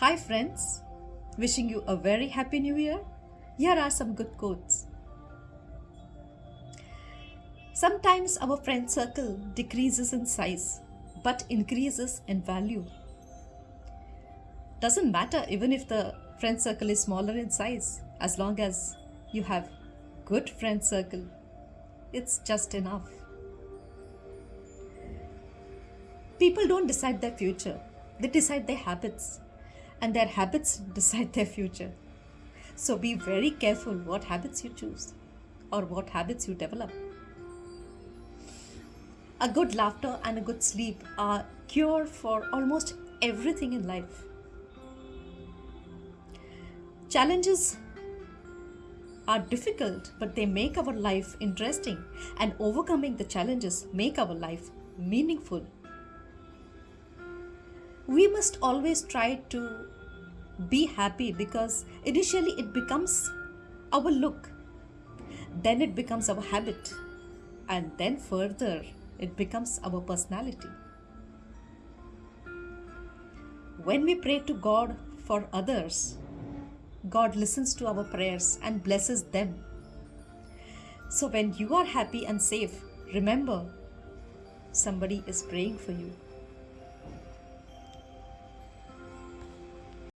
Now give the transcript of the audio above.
Hi, friends. Wishing you a very happy new year. Here are some good quotes. Sometimes our friend circle decreases in size but increases in value. Doesn't matter even if the friend circle is smaller in size, as long as you have good friend circle, it's just enough. People don't decide their future, they decide their habits, and their habits decide their future. So be very careful what habits you choose or what habits you develop. A good laughter and a good sleep are cure for almost everything in life. Challenges are difficult, but they make our life interesting, and overcoming the challenges make our life meaningful. We must always try to be happy because initially it becomes our look, then it becomes our habit, and then further it becomes our personality. When we pray to God for others, God listens to our prayers and blesses them. So when you are happy and safe, remember somebody is praying for you.